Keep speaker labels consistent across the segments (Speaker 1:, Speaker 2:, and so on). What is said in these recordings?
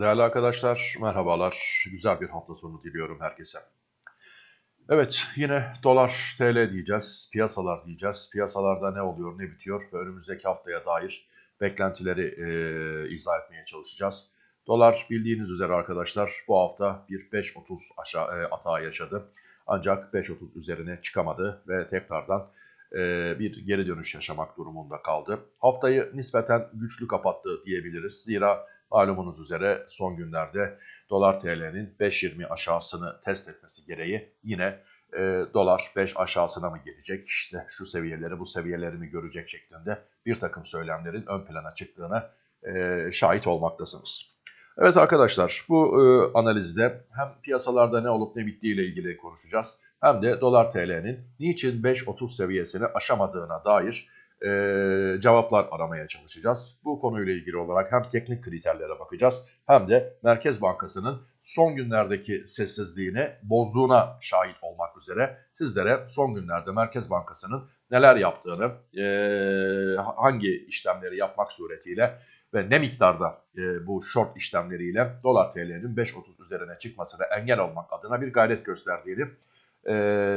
Speaker 1: Değerli arkadaşlar, merhabalar. Güzel bir hafta sonu diliyorum herkese. Evet, yine dolar TL diyeceğiz, piyasalar diyeceğiz. Piyasalarda ne oluyor, ne bitiyor ve önümüzdeki haftaya dair beklentileri e, izah etmeye çalışacağız. Dolar bildiğiniz üzere arkadaşlar bu hafta bir 5.30 aşağı e, atağı yaşadı. Ancak 5.30 üzerine çıkamadı ve tekrardan bir geri dönüş yaşamak durumunda kaldı. Haftayı nispeten güçlü kapattı diyebiliriz. Zira Malumunuz üzere son günlerde dolar TL'nin 5.20 aşağısını test etmesi gereği yine e, dolar 5 aşağısına mı gelecek işte şu seviyeleri bu seviyeleri mi görecek şeklinde bir takım söylemlerin ön plana çıktığına e, şahit olmaktasınız. Evet arkadaşlar bu e, analizde hem piyasalarda ne olup ne bittiği ile ilgili konuşacağız hem de dolar TL'nin niçin 5.30 seviyesini aşamadığına dair e, cevaplar aramaya çalışacağız. Bu konuyla ilgili olarak hem teknik kriterlere bakacağız hem de Merkez Bankası'nın son günlerdeki sessizliğini bozduğuna şahit olmak üzere sizlere son günlerde Merkez Bankası'nın neler yaptığını, e, hangi işlemleri yapmak suretiyle ve ne miktarda e, bu short işlemleriyle dolar TL'nin 5.30 üzerine çıkmasına engel olmak adına bir gayret gösterdiğini e,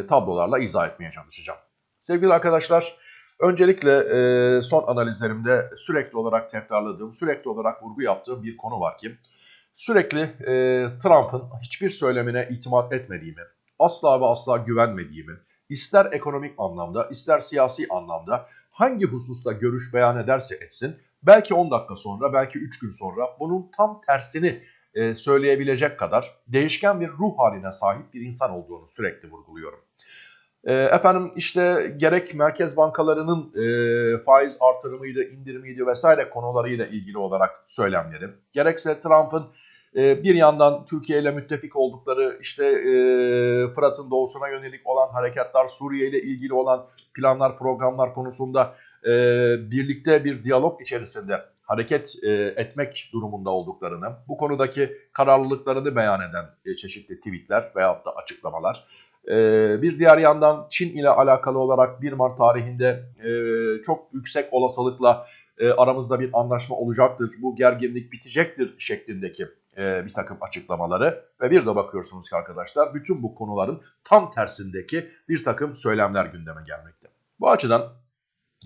Speaker 1: tablolarla izah etmeye çalışacağım. Sevgili arkadaşlar, Öncelikle e, son analizlerimde sürekli olarak tekrarladığım, sürekli olarak vurgu yaptığım bir konu var ki sürekli e, Trump'ın hiçbir söylemine itimat etmediğimi, asla ve asla güvenmediğimi, ister ekonomik anlamda, ister siyasi anlamda hangi hususta görüş beyan ederse etsin, belki 10 dakika sonra, belki 3 gün sonra bunun tam tersini e, söyleyebilecek kadar değişken bir ruh haline sahip bir insan olduğunu sürekli vurguluyorum. E, efendim işte gerek merkez bankalarının e, faiz artırımıydı, indirimiydi vesaire konularıyla ilgili olarak söylemleri, gerekse Trump'ın e, bir yandan Türkiye ile müttefik oldukları işte e, Fırat'ın doğusuna yönelik olan harekatlar, Suriye ile ilgili olan planlar, programlar konusunda e, birlikte bir diyalog içerisinde hareket e, etmek durumunda olduklarını, bu konudaki kararlılıklarını beyan eden e, çeşitli tweetler veyahut da açıklamalar, ee, bir diğer yandan Çin ile alakalı olarak 1 Mart tarihinde e, çok yüksek olasılıkla e, aramızda bir anlaşma olacaktır, bu gerginlik bitecektir şeklindeki e, bir takım açıklamaları ve bir de bakıyorsunuz ki arkadaşlar bütün bu konuların tam tersindeki bir takım söylemler gündeme gelmekte. Bu açıdan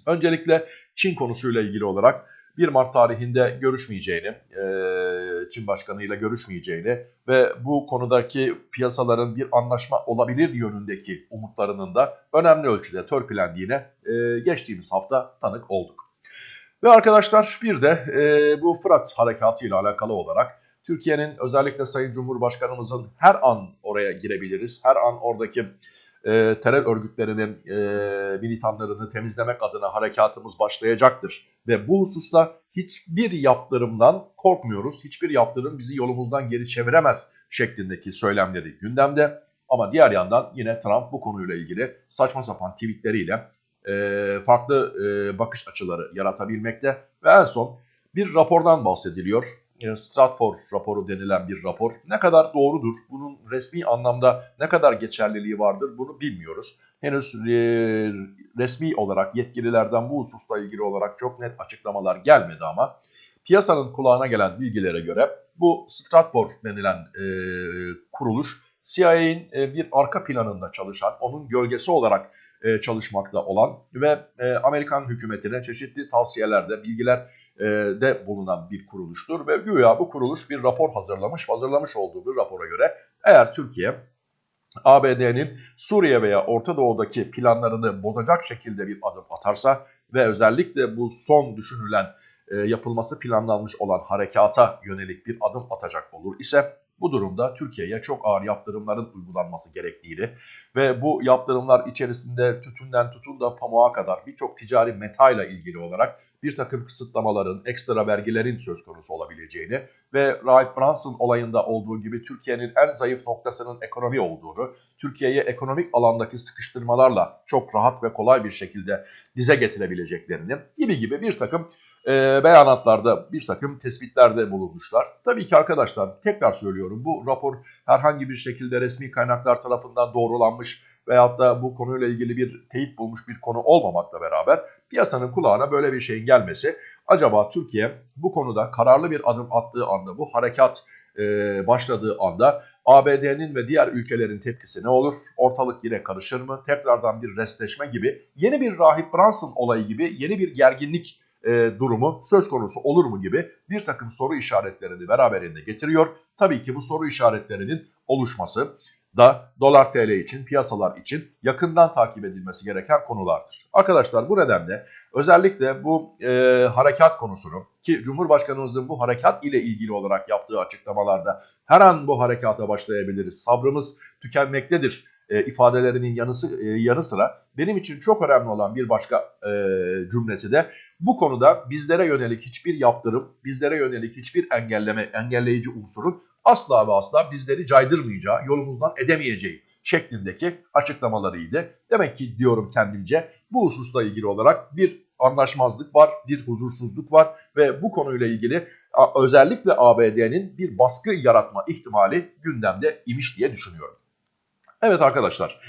Speaker 1: öncelikle Çin konusuyla ilgili olarak 1 Mart tarihinde görüşmeyeceğini, e, Çin Başkanı ile görüşmeyeceğini ve bu konudaki piyasaların bir anlaşma olabilir yönündeki umutlarının da önemli ölçüde törpülendiğine e, geçtiğimiz hafta tanık olduk. Ve arkadaşlar bir de e, bu Fırat harekatı ile alakalı olarak Türkiye'nin özellikle Sayın Cumhurbaşkanımızın her an oraya girebiliriz, her an oradaki e, terör örgütlerinin e, militanlarını temizlemek adına harekatımız başlayacaktır. Ve bu hususta hiçbir yaptırımdan korkmuyoruz. Hiçbir yaptırım bizi yolumuzdan geri çeviremez şeklindeki söylemleri gündemde. Ama diğer yandan yine Trump bu konuyla ilgili saçma sapan tweetleriyle e, farklı e, bakış açıları yaratabilmekte. Ve en son bir rapordan bahsediliyor. E, Stratford raporu denilen bir rapor. Ne kadar doğrudur, bunun resmi anlamda ne kadar geçerliliği vardır bunu bilmiyoruz. Henüz e, resmi olarak yetkililerden bu hususla ilgili olarak çok net açıklamalar gelmedi ama piyasanın kulağına gelen bilgilere göre bu Stratford denilen e, kuruluş CIA'in e, bir arka planında çalışan, onun gölgesi olarak e, çalışmakta olan ve e, Amerikan hükümetine çeşitli tavsiyelerde, bilgiler e, de bulunan bir kuruluştur. Ve güya bu kuruluş bir rapor hazırlamış, hazırlamış olduğu bir rapora göre eğer Türkiye ABD'nin Suriye veya Orta Doğu'daki planlarını bozacak şekilde bir adım atarsa ve özellikle bu son düşünülen e, yapılması planlanmış olan harekata yönelik bir adım atacak olur ise bu durumda Türkiye'ye çok ağır yaptırımların uygulanması gerektiğini ve bu yaptırımlar içerisinde tütünden tutun da pamuğa kadar birçok ticari metayla ilgili olarak bir takım kısıtlamaların, ekstra vergilerin söz konusu olabileceğini ve Rahip Brunson olayında olduğu gibi Türkiye'nin en zayıf noktasının ekonomi olduğunu, Türkiye'ye ekonomik alandaki sıkıştırmalarla çok rahat ve kolay bir şekilde dize getirebileceklerini gibi gibi bir takım e, beyanatlarda bir takım tespitlerde bulunmuşlar. Tabii ki arkadaşlar tekrar söylüyorum bu rapor herhangi bir şekilde resmi kaynaklar tarafından doğrulanmış veyahut da bu konuyla ilgili bir teyit bulmuş bir konu olmamakla beraber piyasanın kulağına böyle bir şeyin gelmesi acaba Türkiye bu konuda kararlı bir adım attığı anda bu harekat e, başladığı anda ABD'nin ve diğer ülkelerin tepkisi ne olur? Ortalık yine karışır mı? Tekrardan bir restleşme gibi yeni bir Rahip Brunson olayı gibi yeni bir gerginlik e, durumu söz konusu olur mu gibi bir takım soru işaretlerini beraberinde getiriyor. Tabii ki bu soru işaretlerinin oluşması da dolar TL için, piyasalar için yakından takip edilmesi gereken konulardır. Arkadaşlar bu nedenle özellikle bu e, harekat konusunu ki Cumhurbaşkanımızın bu harekat ile ilgili olarak yaptığı açıklamalarda her an bu harekata başlayabiliriz, sabrımız tükenmektedir e, ifadelerinin yanısı, e, yanı sıra benim için çok önemli olan bir başka e, cümlesi de bu konuda bizlere yönelik hiçbir yaptırım, bizlere yönelik hiçbir engelleme, engelleyici unsurun asla ve asla bizleri caydırmayacağı, yolumuzdan edemeyeceği şeklindeki açıklamalarıydı. Demek ki diyorum kendimce bu hususla ilgili olarak bir anlaşmazlık var, bir huzursuzluk var ve bu konuyla ilgili özellikle ABD'nin bir baskı yaratma ihtimali gündemde imiş diye düşünüyorum. Evet arkadaşlar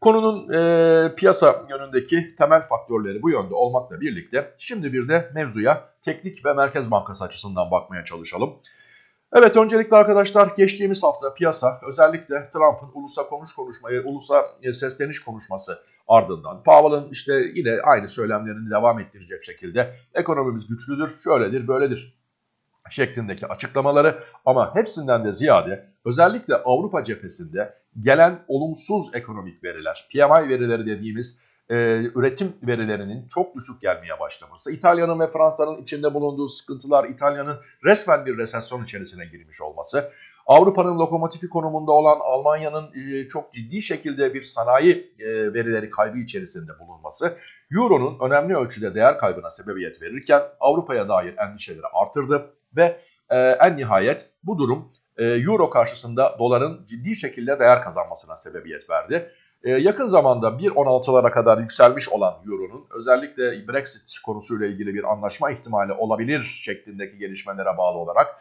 Speaker 1: konunun e, piyasa yönündeki temel faktörleri bu yönde olmakla birlikte şimdi bir de mevzuya teknik ve Merkez Bankası açısından bakmaya çalışalım. Evet öncelikle arkadaşlar geçtiğimiz hafta piyasa özellikle Trump'ın ulusa konuş konuşmayı, ulusa e, sesleniş konuşması ardından Powell'ın işte yine aynı söylemlerini devam ettirecek şekilde ekonomimiz güçlüdür, şöyledir, böyledir şeklindeki açıklamaları ama hepsinden de ziyade özellikle Avrupa cephesinde gelen olumsuz ekonomik veriler, PMI verileri dediğimiz e, üretim verilerinin çok düşük gelmeye başlaması, İtalya'nın ve Fransa'nın içinde bulunduğu sıkıntılar, İtalya'nın resmen bir resesyon içerisine girmiş olması, Avrupa'nın lokomotifi konumunda olan Almanya'nın e, çok ciddi şekilde bir sanayi e, verileri kaybı içerisinde bulunması, Euro'nun önemli ölçüde değer kaybına sebebiyet verirken Avrupa'ya dair endişeleri artırdı ve e, en nihayet bu durum e, Euro karşısında doların ciddi şekilde değer kazanmasına sebebiyet verdi. Ee, yakın zamanda 1.16'lara kadar yükselmiş olan Euro'nun özellikle Brexit konusuyla ilgili bir anlaşma ihtimali olabilir şeklindeki gelişmelere bağlı olarak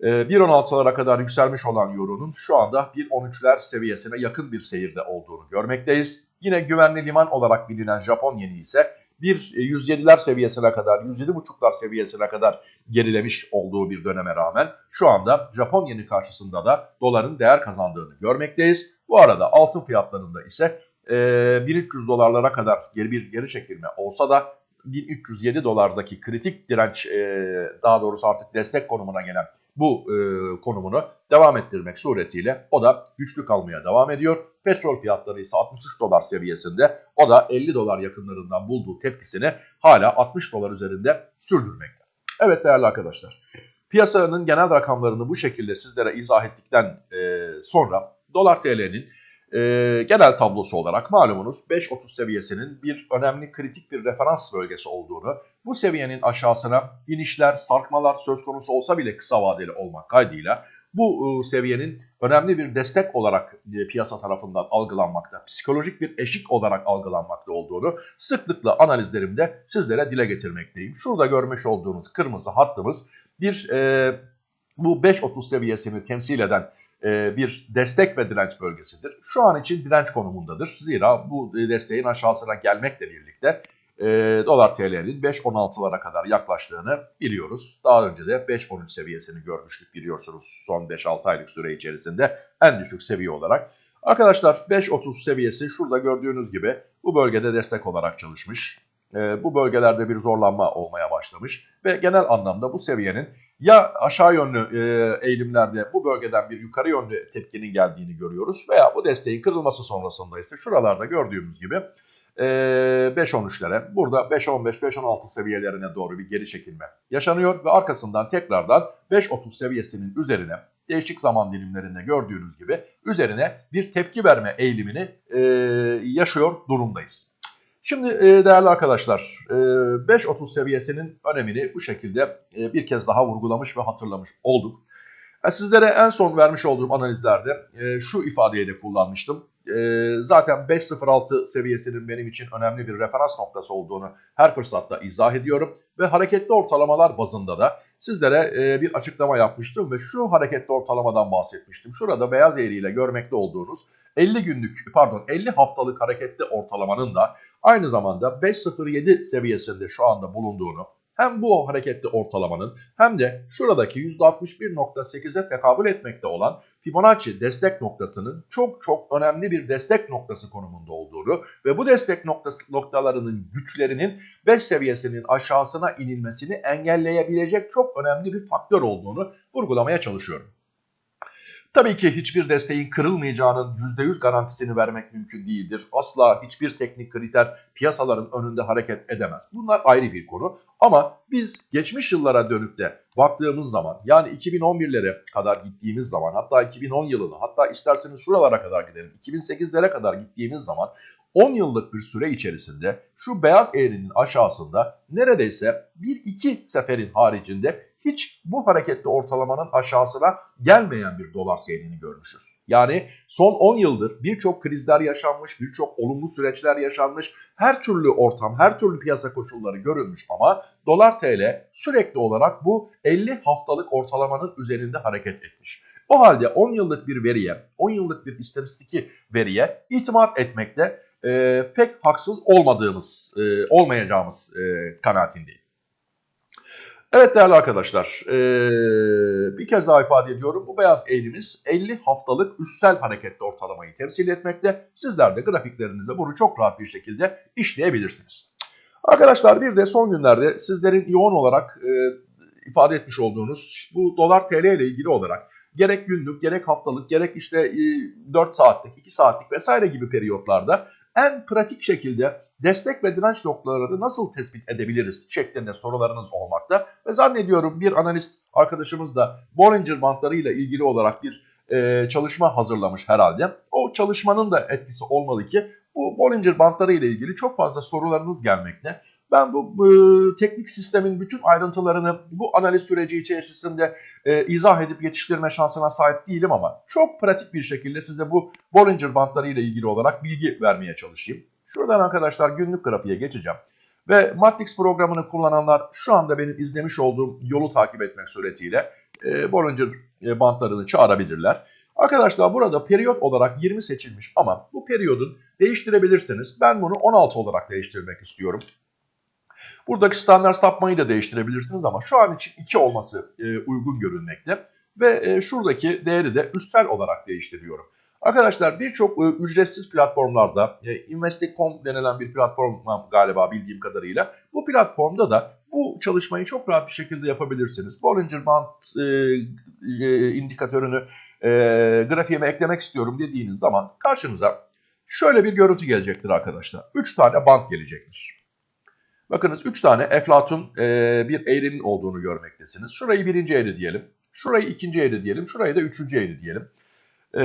Speaker 1: 1.16'lara e, kadar yükselmiş olan Euro'nun şu anda 1.13'ler seviyesine yakın bir seyirde olduğunu görmekteyiz. Yine güvenli liman olarak bilinen Japon yeni ise bir 107'ler e, seviyesine kadar, 107.5'lar seviyesine kadar gerilemiş olduğu bir döneme rağmen şu anda Japon yeni karşısında da doların değer kazandığını görmekteyiz. Bu arada altın fiyatlarında ise e, 1300 dolarlara kadar geri bir geri çekilme olsa da 1307 dolardaki kritik direnç e, daha doğrusu artık destek konumuna gelen bu e, konumunu devam ettirmek suretiyle o da güçlü kalmaya devam ediyor. Petrol fiyatları ise 63 dolar seviyesinde o da 50 dolar yakınlarından bulduğu tepkisini hala 60 dolar üzerinde sürdürmekte. Evet değerli arkadaşlar piyasanın genel rakamlarını bu şekilde sizlere izah ettikten e, sonra dolar TL'nin e, genel tablosu olarak malumunuz 5.30 seviyesinin bir önemli kritik bir referans bölgesi olduğunu, bu seviyenin aşağısına inişler, sarkmalar söz konusu olsa bile kısa vadeli olmak kaydıyla bu e, seviyenin önemli bir destek olarak e, piyasa tarafından algılanmakta, psikolojik bir eşik olarak algılanmakta olduğunu sıklıkla analizlerimde sizlere dile getirmekteyim. Şurada görmüş olduğunuz kırmızı hattımız bir e, bu 5.30 seviyesini temsil eden bir destek ve direnç bölgesidir. Şu an için direnç konumundadır. Zira bu desteğin aşağısına gelmekle birlikte e, dolar TL'nin 5.16'lara kadar yaklaştığını biliyoruz. Daha önce de 5.13 seviyesini görmüştük biliyorsunuz son 5-6 aylık süre içerisinde en düşük seviye olarak. Arkadaşlar 5.30 seviyesi şurada gördüğünüz gibi bu bölgede destek olarak çalışmış. E, bu bölgelerde bir zorlanma olmaya başlamış ve genel anlamda bu seviyenin ya aşağı yönlü e, eğilimlerde bu bölgeden bir yukarı yönlü tepkinin geldiğini görüyoruz veya bu desteğin kırılması sonrasında ise şuralarda gördüğümüz gibi e, 5-13'lere burada 5-15-5-16 seviyelerine doğru bir geri çekilme yaşanıyor ve arkasından tekrardan 5-30 seviyesinin üzerine değişik zaman dilimlerinde gördüğünüz gibi üzerine bir tepki verme eğilimini e, yaşıyor durumdayız. Şimdi e, değerli arkadaşlar 5.30 e, seviyesinin önemini bu şekilde e, bir kez daha vurgulamış ve hatırlamış olduk. Sizlere en son vermiş olduğum analizlerde e, şu ifadeyi de kullanmıştım. E, zaten 5.06 seviyesinin benim için önemli bir referans noktası olduğunu her fırsatta izah ediyorum. Ve hareketli ortalamalar bazında da sizlere e, bir açıklama yapmıştım ve şu hareketli ortalamadan bahsetmiştim. Şurada beyaz eğriyle görmekte olduğunuz 50 günlük pardon 50 haftalık hareketli ortalamanın da aynı zamanda 5.07 seviyesinde şu anda bulunduğunu hem bu hareketli ortalamanın hem de şuradaki %61.8'e tekabül etmekte olan Fibonacci destek noktasının çok çok önemli bir destek noktası konumunda olduğunu ve bu destek noktası, noktalarının güçlerinin 5 seviyesinin aşağısına inilmesini engelleyebilecek çok önemli bir faktör olduğunu vurgulamaya çalışıyorum. Tabii ki hiçbir desteğin kırılmayacağının %100 garantisini vermek mümkün değildir. Asla hiçbir teknik kriter piyasaların önünde hareket edemez. Bunlar ayrı bir konu. Ama biz geçmiş yıllara dönüp de baktığımız zaman yani 2011'lere kadar gittiğimiz zaman hatta 2010 yılını hatta isterseniz şuralara kadar gidelim 2008'lere kadar gittiğimiz zaman 10 yıllık bir süre içerisinde şu beyaz eğrinin aşağısında neredeyse 1-2 seferin haricinde hiç bu hareketli ortalamanın aşağısına gelmeyen bir dolar seyrini görmüşüz. Yani son 10 yıldır birçok krizler yaşanmış, birçok olumlu süreçler yaşanmış, her türlü ortam, her türlü piyasa koşulları görülmüş ama dolar TL sürekli olarak bu 50 haftalık ortalamanın üzerinde hareket etmiş. O halde 10 yıllık bir veriye, 10 yıllık bir istatistiki veriye itimat etmekte e, pek haksız olmadığımız, e, olmayacağımız e, kanaatindeyim. Evet değerli arkadaşlar ee, bir kez daha ifade ediyorum bu beyaz eğrimiz 50 haftalık üstel hareketli ortalamayı temsil etmekte. Sizler de grafiklerinizde bunu çok rahat bir şekilde işleyebilirsiniz. Arkadaşlar bir de son günlerde sizlerin yoğun olarak e, ifade etmiş olduğunuz bu dolar TL ile ilgili olarak gerek günlük gerek haftalık gerek işte e, 4 saatlik 2 saatlik vesaire gibi periyotlarda en pratik şekilde destek ve direnç noktalarını nasıl tespit edebiliriz şeklinde sorularınız olmakta. Ve zannediyorum bir analist arkadaşımız da Bollinger bantlarıyla ilgili olarak bir e, çalışma hazırlamış herhalde. O çalışmanın da etkisi olmalı ki bu Bollinger bantları ile ilgili çok fazla sorularınız gelmekte. Ben bu e, teknik sistemin bütün ayrıntılarını bu analiz süreci içerisinde e, izah edip yetiştirme şansına sahip değilim ama çok pratik bir şekilde size bu Bollinger bantları ile ilgili olarak bilgi vermeye çalışayım. Şuradan arkadaşlar günlük grafiğe geçeceğim. Ve Matrix programını kullananlar şu anda benim izlemiş olduğum yolu takip etmek suretiyle e, Bollinger e, bantlarını çağırabilirler. Arkadaşlar burada periyot olarak 20 seçilmiş ama bu periyodun değiştirebilirsiniz. Ben bunu 16 olarak değiştirmek istiyorum. Buradaki standart sapmayı da değiştirebilirsiniz ama şu an için 2 olması e, uygun görünmekte. Ve e, şuradaki değeri de üstel olarak değiştiriyorum. Arkadaşlar birçok e, ücretsiz platformlarda e, Investing.com denilen bir platform galiba bildiğim kadarıyla bu platformda da bu çalışmayı çok rahat bir şekilde yapabilirsiniz. Bollinger Band e, e, indikatörünü e, grafiğime eklemek istiyorum dediğiniz zaman karşınıza şöyle bir görüntü gelecektir arkadaşlar. 3 tane band gelecektir. Bakınız 3 tane eflatun e, bir eğrinin olduğunu görmektesiniz. Şurayı birinci eğri diyelim. Şurayı ikinci eğri diyelim. Şurayı da üçüncü eğri diyelim. E,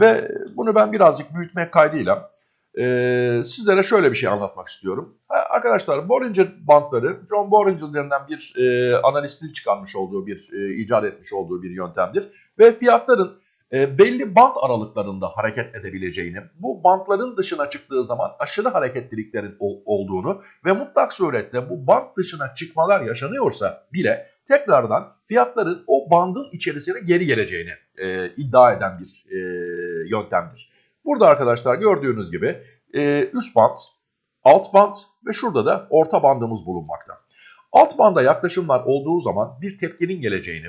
Speaker 1: ve bunu ben birazcık büyütmek kaydıyla e, sizlere şöyle bir şey anlatmak istiyorum. Arkadaşlar Bollinger bantları John Bollinger bir e, analistin çıkarmış olduğu bir, e, icat etmiş olduğu bir yöntemdir. Ve fiyatların belli bant aralıklarında hareket edebileceğini, bu bantların dışına çıktığı zaman aşırı hareketliliklerin ol, olduğunu ve mutlak surette bu bant dışına çıkmalar yaşanıyorsa bile tekrardan fiyatların o bandın içerisine geri geleceğini e, iddia eden bir e, yöntemdir. Burada arkadaşlar gördüğünüz gibi e, üst band, alt band ve şurada da orta bandımız bulunmakta. Alt banda yaklaşımlar olduğu zaman bir tepkinin geleceğini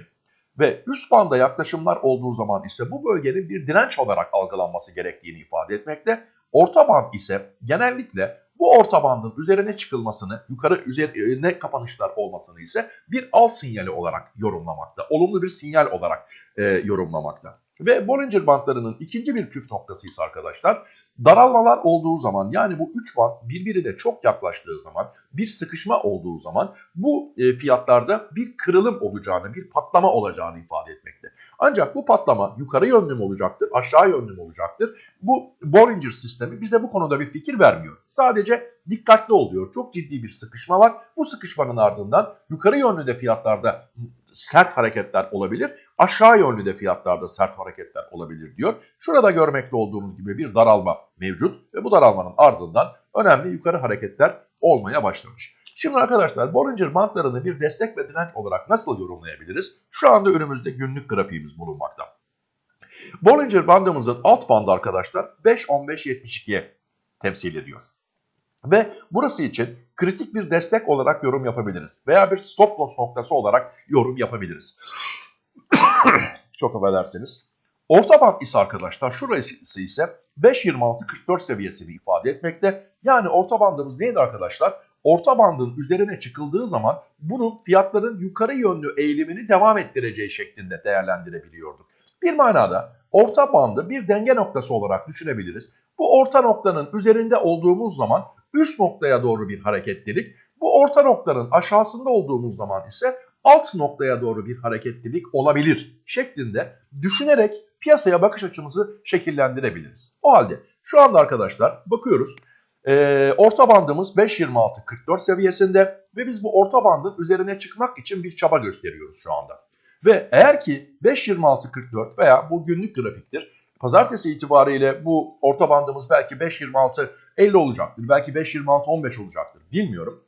Speaker 1: ve üst banda yaklaşımlar olduğu zaman ise bu bölgenin bir direnç olarak algılanması gerektiğini ifade etmekte. Orta band ise genellikle bu orta bandın üzerine çıkılmasını, yukarı üzerine kapanışlar olmasını ise bir al sinyali olarak yorumlamakta. Olumlu bir sinyal olarak e, yorumlamakta. Ve Bollinger bantlarının ikinci bir püf noktası ise arkadaşlar daralmalar olduğu zaman yani bu üç band birbirine çok yaklaştığı zaman bir sıkışma olduğu zaman bu e, fiyatlarda bir kırılım olacağını bir patlama olacağını ifade etmekte. Ancak bu patlama yukarı yönlü mü olacaktır, aşağı yönlü mü olacaktır? Bu Bollinger sistemi bize bu konuda bir fikir vermiyor. Sadece dikkatli oluyor. Çok ciddi bir sıkışma var. Bu sıkışmanın ardından yukarı yönlü de fiyatlarda sert hareketler olabilir. Aşağı yönlü de fiyatlarda sert hareketler olabilir diyor. Şurada görmekte olduğumuz gibi bir daralma mevcut ve bu daralmanın ardından önemli yukarı hareketler olmaya başlamış. Şimdi arkadaşlar Bollinger bantlarını bir destek ve direnç olarak nasıl yorumlayabiliriz? Şu anda önümüzde günlük grafiğimiz bulunmakta. Bollinger bandımızın alt bandı arkadaşlar 5-15-72'ye temsil ediyor. Ve burası için kritik bir destek olarak yorum yapabiliriz. Veya bir stop loss noktası olarak yorum yapabiliriz. Çok affedersiniz. Orta band ise arkadaşlar şurası ise 5.26-44 seviyesini ifade etmekte. Yani orta bandımız neydi arkadaşlar? Orta bandın üzerine çıkıldığı zaman bunun fiyatların yukarı yönlü eğilimini devam ettireceği şeklinde değerlendirebiliyorduk. Bir manada orta bandı bir denge noktası olarak düşünebiliriz. Bu orta noktanın üzerinde olduğumuz zaman üst noktaya doğru bir hareketlilik, bu orta noktanın aşağısında olduğumuz zaman ise alt noktaya doğru bir hareketlilik olabilir şeklinde düşünerek piyasaya bakış açımızı şekillendirebiliriz. O halde şu anda arkadaşlar bakıyoruz. E, orta bandımız 5.26-44 seviyesinde ve biz bu orta bandın üzerine çıkmak için bir çaba gösteriyoruz şu anda. Ve eğer ki 5.26-44 veya bu günlük grafiktir Pazartesi itibariyle bu orta bandımız belki 5.26-50 olacaktır. Belki 5.26-15 olacaktır. Bilmiyorum.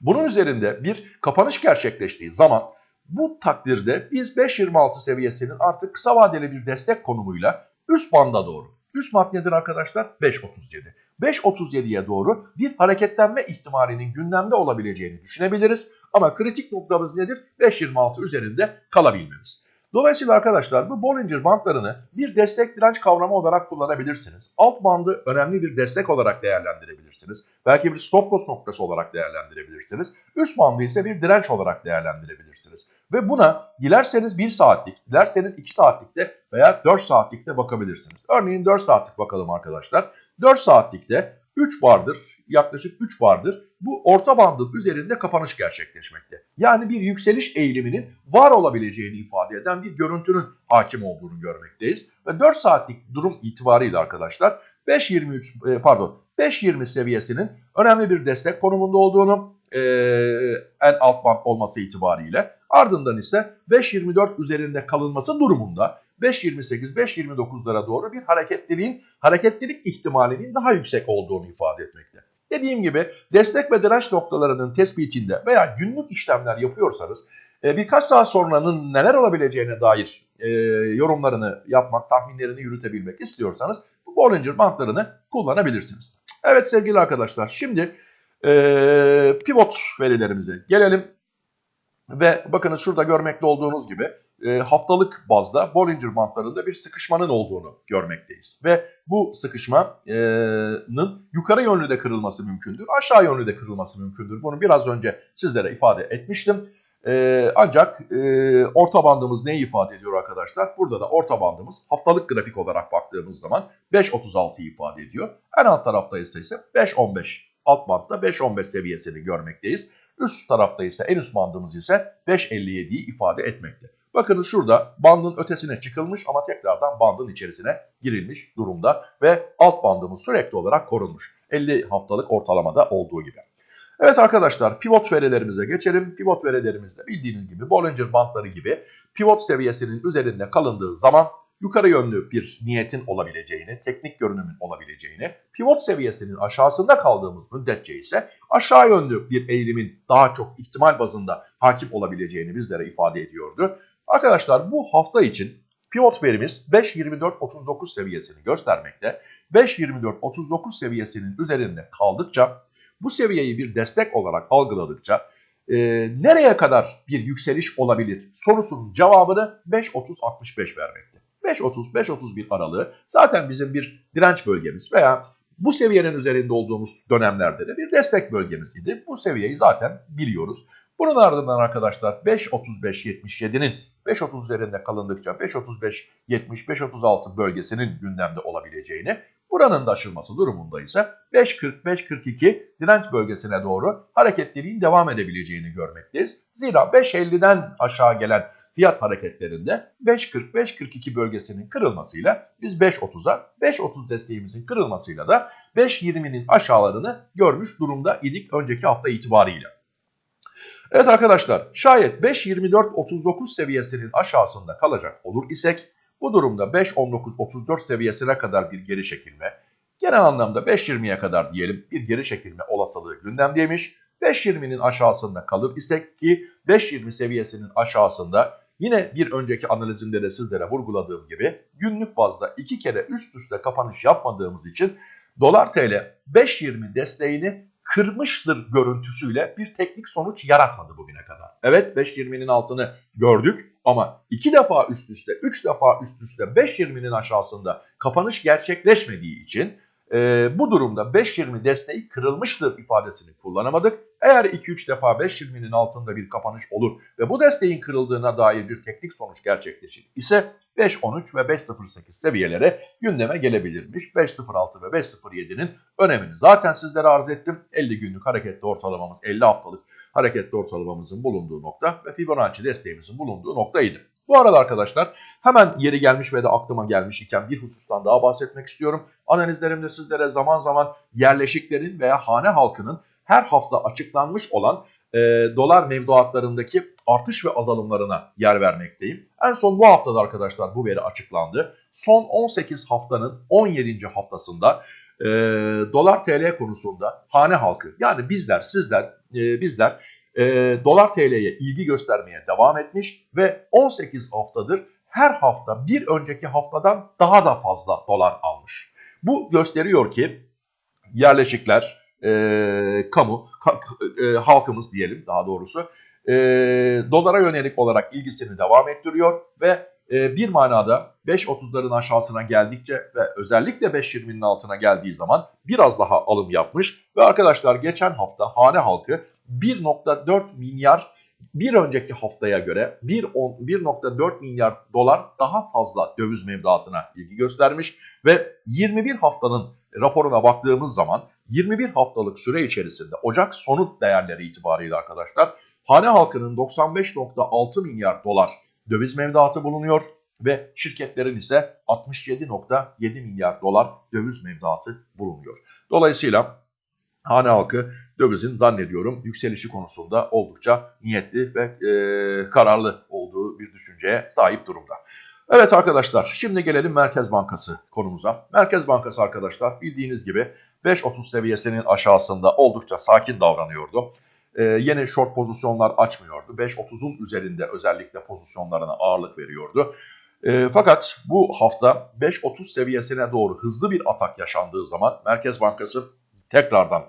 Speaker 1: Bunun üzerinde bir kapanış gerçekleştiği zaman bu takdirde biz 5.26 seviyesinin artık kısa vadeli bir destek konumuyla üst banda doğru. Üst mat nedir arkadaşlar? 5.37. 5.37'ye doğru bir hareketlenme ihtimalinin gündemde olabileceğini düşünebiliriz. Ama kritik noktamız nedir? 5.26 üzerinde kalabilmemiz. Dolayısıyla arkadaşlar bu Bollinger bandlarını bir destek direnç kavramı olarak kullanabilirsiniz. Alt bandı önemli bir destek olarak değerlendirebilirsiniz. Belki bir stop loss noktası olarak değerlendirebilirsiniz. Üst bandı ise bir direnç olarak değerlendirebilirsiniz. Ve buna dilerseniz 1 saatlik, dilerseniz 2 saatlikte veya 4 saatlikte bakabilirsiniz. Örneğin 4 saatlik bakalım arkadaşlar. 4 saatlikte 3 bardır, yaklaşık 3 bardır bu orta bandın üzerinde kapanış gerçekleşmekte. Yani bir yükseliş eğiliminin var olabileceğini ifade eden bir görüntünün hakim olduğunu görmekteyiz. Ve 4 saatlik durum itibariyle arkadaşlar 5.23 e, pardon 5.20 seviyesinin önemli bir destek konumunda olduğunu e, en alt band olması itibariyle ardından ise 5.24 üzerinde kalınması durumunda 5.28-5.29'lara doğru bir hareketliliğin hareketlilik ihtimalinin daha yüksek olduğunu ifade etmekte. Dediğim gibi destek ve direnç noktalarının tespitinde veya günlük işlemler yapıyorsanız e, birkaç saat sonranın neler olabileceğine dair e, yorumlarını yapmak, tahminlerini yürütebilmek istiyorsanız bu Bollinger bantlarını kullanabilirsiniz. Evet sevgili arkadaşlar şimdi pivot verilerimize gelelim. Ve bakınız şurada görmekte olduğunuz gibi haftalık bazda Bollinger bantlarında bir sıkışmanın olduğunu görmekteyiz. Ve bu sıkışmanın yukarı yönlü de kırılması mümkündür, aşağı yönlü de kırılması mümkündür. Bunu biraz önce sizlere ifade etmiştim. Ancak orta bandımız neyi ifade ediyor arkadaşlar? Burada da orta bandımız haftalık grafik olarak baktığımız zaman 5.36'yı ifade ediyor. En alt tarafta ise 5.15 alt bantta 5.15 seviyesini görmekteyiz. Üst tarafta ise en üst bandımız ise 5.57'yi ifade etmekte. Bakınız şurada bandın ötesine çıkılmış ama tekrardan bandın içerisine girilmiş durumda ve alt bandımız sürekli olarak korunmuş. 50 haftalık ortalamada olduğu gibi. Evet arkadaşlar pivot verilerimize geçelim. Pivot verilerimizde bildiğiniz gibi Bollinger bandları gibi pivot seviyesinin üzerinde kalındığı zaman yukarı yönlü bir niyetin olabileceğini, teknik görünümün olabileceğini, pivot seviyesinin aşağısında kaldığımız müddetçe ise aşağı yönlü bir eğilimin daha çok ihtimal bazında hakim olabileceğini bizlere ifade ediyordu. Arkadaşlar bu hafta için pivot verimiz 5.24.39 seviyesini göstermekte. 5.24.39 seviyesinin üzerinde kaldıkça bu seviyeyi bir destek olarak algıladıkça e, nereye kadar bir yükseliş olabilir sorusunun cevabını 5.30-65 vermekte. 5.30-5.31 aralığı zaten bizim bir direnç bölgemiz veya bu seviyenin üzerinde olduğumuz dönemlerde de bir destek bölgemiz idi. Bu seviyeyi zaten biliyoruz. Bunun ardından arkadaşlar 5.35-77'nin 5.30 üzerinde kalındıkça 5.35-70-5.36 bölgesinin gündemde olabileceğini, buranın da aşılması durumunda ise 5.40-5.42 direnç bölgesine doğru hareketliliğin devam edebileceğini görmekteyiz. Zira 5.50'den aşağı gelen fiyat hareketlerinde 5.40-5.42 bölgesinin kırılmasıyla biz 5.30'a 5.30 desteğimizin kırılmasıyla da 5.20'nin aşağılarını görmüş durumda idik önceki hafta itibariyle. Evet arkadaşlar şayet 5.24.39 seviyesinin aşağısında kalacak olur isek bu durumda 5.19.34 seviyesine kadar bir geri çekilme genel anlamda 5.20'ye kadar diyelim bir geri çekilme olasılığı gündemdeymiş. 5.20'nin aşağısında kalır isek ki 5.20 seviyesinin aşağısında yine bir önceki analizimde de sizlere vurguladığım gibi günlük bazda iki kere üst üste kapanış yapmadığımız için dolar tl 5.20 desteğini kırmıştır görüntüsüyle bir teknik sonuç yaratmadı bugüne kadar. Evet 5.20'nin altını gördük ama iki defa üst üste, üç defa üst üste 5.20'nin aşağısında kapanış gerçekleşmediği için e, bu durumda 5.20 desteği kırılmıştır ifadesini kullanamadık. Eğer 2-3 defa 5.20'nin altında bir kapanış olur ve bu desteğin kırıldığına dair bir teknik sonuç gerçekleşir ise 5.13 ve 5.08 seviyelere gündeme gelebilirmiş. 5.06 ve 5.07'nin önemini zaten sizlere arz ettim. 50 günlük hareketli ortalamamız 50 haftalık hareketli ortalamamızın bulunduğu nokta ve Fibonacci desteğimizin bulunduğu noktaydı. Bu arada arkadaşlar hemen yeri gelmiş ve de aklıma gelmiş iken bir husustan daha bahsetmek istiyorum. Analizlerimde sizlere zaman zaman yerleşiklerin veya hane halkının her hafta açıklanmış olan e, dolar mevduatlarındaki artış ve azalımlarına yer vermekteyim. En son bu haftada arkadaşlar bu veri açıklandı. Son 18 haftanın 17. haftasında e, dolar TL konusunda hane halkı yani bizler sizler e, bizler e, dolar TL'ye ilgi göstermeye devam etmiş ve 18 haftadır her hafta bir önceki haftadan daha da fazla dolar almış. Bu gösteriyor ki yerleşikler, e, kamu, ka, e, halkımız diyelim daha doğrusu e, dolara yönelik olarak ilgisini devam ettiriyor ve e, bir manada 5.30'ların aşağısına geldikçe ve özellikle 5.20'nin altına geldiği zaman biraz daha alım yapmış ve arkadaşlar geçen hafta hane halkı 1.4 milyar bir önceki haftaya göre 1.4 milyar dolar daha fazla döviz mevduatına ilgi göstermiş ve 21 haftanın raporuna baktığımız zaman 21 haftalık süre içerisinde Ocak sonu değerleri itibariyle arkadaşlar hane halkının 95.6 milyar dolar döviz mevduatı bulunuyor ve şirketlerin ise 67.7 milyar dolar döviz mevduatı bulunuyor. Dolayısıyla hane halkı dövizin zannediyorum yükselişi konusunda oldukça niyetli ve e, kararlı olduğu bir düşünceye sahip durumda. Evet arkadaşlar şimdi gelelim Merkez Bankası konumuza. Merkez Bankası arkadaşlar bildiğiniz gibi 5.30 seviyesinin aşağısında oldukça sakin davranıyordu. Ee, yeni short pozisyonlar açmıyordu. 5.30'un üzerinde özellikle pozisyonlarına ağırlık veriyordu. E, fakat bu hafta 5.30 seviyesine doğru hızlı bir atak yaşandığı zaman Merkez Bankası tekrardan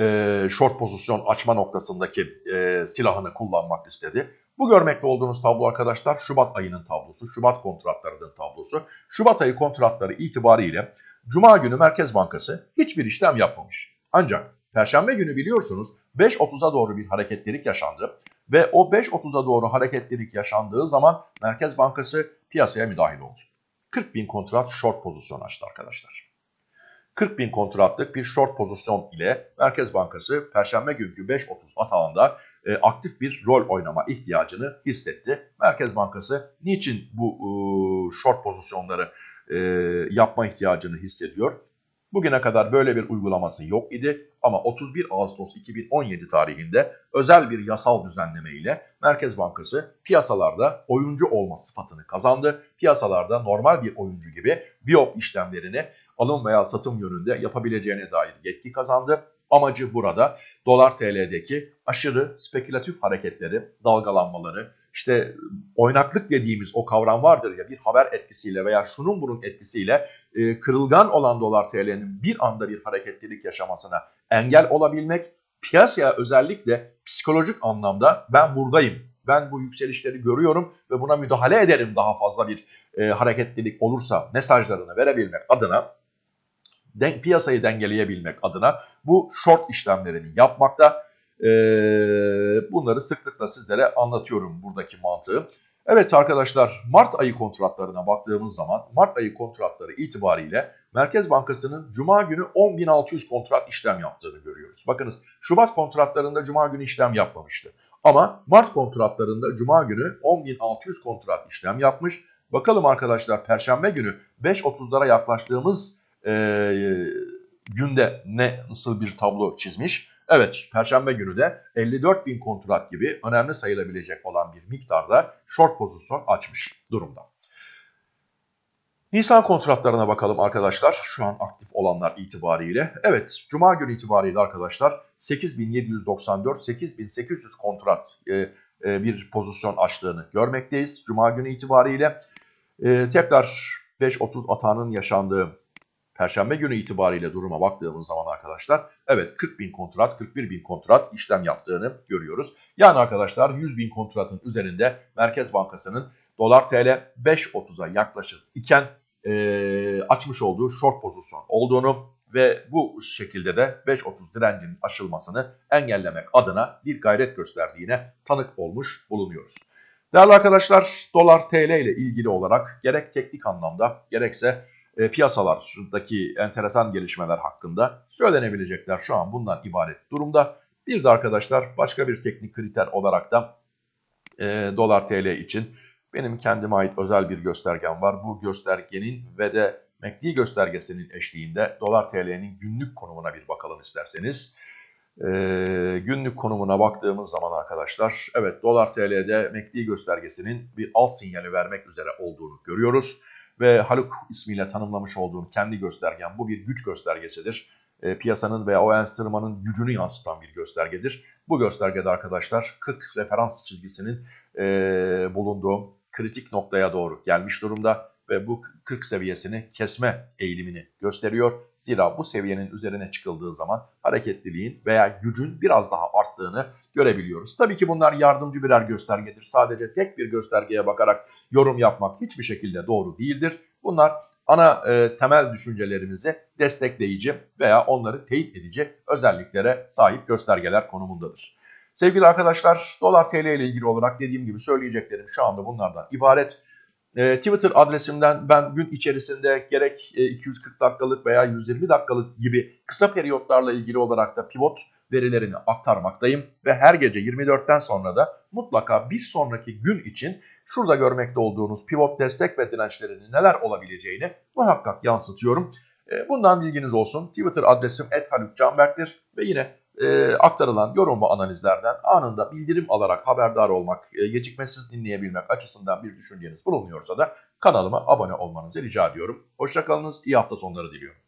Speaker 1: e, short pozisyon açma noktasındaki e, silahını kullanmak istedi. Bu görmekte olduğunuz tablo arkadaşlar Şubat ayının tablosu, Şubat kontratlarının tablosu. Şubat ayı kontratları itibariyle Cuma günü Merkez Bankası hiçbir işlem yapmamış. Ancak Perşembe günü biliyorsunuz 5.30'a doğru bir hareketlilik yaşandı ve o 5.30'a doğru hareketlilik yaşandığı zaman Merkez Bankası piyasaya müdahil oldu. 40 bin kontrat short pozisyon açtı arkadaşlar. 40 bin kontratlık bir short pozisyon ile Merkez Bankası Perşembe günkü 5.30 atağında e, aktif bir rol oynama ihtiyacını hissetti. Merkez Bankası niçin bu e, short pozisyonları e, yapma ihtiyacını hissediyor? Bugüne kadar böyle bir uygulaması yok idi ama 31 Ağustos 2017 tarihinde özel bir yasal düzenleme ile Merkez Bankası piyasalarda oyuncu olma sıfatını kazandı. Piyasalarda normal bir oyuncu gibi biop işlemlerini alım veya satım yönünde yapabileceğine dair yetki kazandı. Amacı burada dolar TL'deki aşırı spekülatif hareketleri, dalgalanmaları, işte oynaklık dediğimiz o kavram vardır ya bir haber etkisiyle veya şunun bunun etkisiyle e, kırılgan olan dolar TL'nin bir anda bir hareketlilik yaşamasına engel olabilmek, piyasaya özellikle psikolojik anlamda ben buradayım, ben bu yükselişleri görüyorum ve buna müdahale ederim daha fazla bir e, hareketlilik olursa mesajlarını verebilmek adına den, piyasayı dengeleyebilmek adına bu short işlemlerini yapmakta. E, bunları sıklıkla sizlere anlatıyorum buradaki mantığı. Evet arkadaşlar Mart ayı kontratlarına baktığımız zaman Mart ayı kontratları itibariyle Merkez Bankası'nın Cuma günü 10.600 kontrat işlem yaptığını görüyoruz. Bakınız Şubat kontratlarında Cuma günü işlem yapmamıştı. Ama Mart kontratlarında Cuma günü 10.600 kontrat işlem yapmış. Bakalım arkadaşlar Perşembe günü 5.30'lara yaklaştığımız e, günde ne nasıl bir tablo çizmiş? Evet, Perşembe günü de 54 bin kontrat gibi önemli sayılabilecek olan bir miktarda short pozisyon açmış durumda. Nisan kontratlarına bakalım arkadaşlar. Şu an aktif olanlar itibariyle. Evet, Cuma günü itibariyle arkadaşlar 8794-8800 kontrat e, e, bir pozisyon açtığını görmekteyiz. Cuma günü itibariyle e, tekrar 5.30 atağının yaşandığı Perşembe günü itibariyle duruma baktığımız zaman arkadaşlar evet 40 bin kontrat 41 bin kontrat işlem yaptığını görüyoruz. Yani arkadaşlar 100 bin kontratın üzerinde Merkez Bankası'nın dolar TL 5.30'a yaklaşır iken e, açmış olduğu short pozisyon olduğunu ve bu şekilde de 5.30 direncinin aşılmasını engellemek adına bir gayret gösterdiğine tanık olmuş bulunuyoruz. Değerli arkadaşlar dolar TL ile ilgili olarak gerek teknik anlamda gerekse e, piyasalardaki enteresan gelişmeler hakkında söylenebilecekler şu an bundan ibaret durumda. Bir de arkadaşlar başka bir teknik kriter olarak da e, dolar TL için benim kendime ait özel bir göstergem var. Bu göstergenin ve de MACD göstergesinin eşliğinde dolar TL'nin günlük konumuna bir bakalım isterseniz. Ee, günlük konumuna baktığımız zaman arkadaşlar evet dolar TL'de MACD göstergesinin bir alt sinyali vermek üzere olduğunu görüyoruz. Ve Haluk ismiyle tanımlamış olduğum kendi göstergem bu bir güç göstergesidir. E, piyasanın veya o enstrümanın gücünü yansıtan bir göstergedir. Bu göstergede arkadaşlar 40 referans çizgisinin e, bulunduğu kritik noktaya doğru gelmiş durumda ve bu 40 seviyesini kesme eğilimini gösteriyor. Zira bu seviyenin üzerine çıkıldığı zaman hareketliliğin veya gücün biraz daha arttığını görebiliyoruz. Tabii ki bunlar yardımcı birer göstergedir. Sadece tek bir göstergeye bakarak yorum yapmak hiçbir şekilde doğru değildir. Bunlar ana e, temel düşüncelerimizi destekleyici veya onları teyit edici özelliklere sahip göstergeler konumundadır. Sevgili arkadaşlar dolar TL ile ilgili olarak dediğim gibi söyleyeceklerim şu anda bunlardan ibaret. E, Twitter adresimden ben gün içerisinde gerek e, 240 dakikalık veya 120 dakikalık gibi kısa periyotlarla ilgili olarak da pivot verilerini aktarmaktayım. Ve her gece 24'ten sonra da mutlaka bir sonraki gün için şurada görmekte olduğunuz pivot destek ve dirençlerinin neler olabileceğini muhakkak yansıtıyorum. E, bundan bilginiz olsun. Twitter adresim @halukcanberk'tir ve yine e, aktarılan yorum ve analizlerden anında bildirim alarak haberdar olmak, e, gecikmesiz dinleyebilmek açısından bir düşünceniz bulunuyorsa da kanalıma abone olmanızı rica ediyorum. Hoşçakalınız, iyi hafta sonları diliyorum.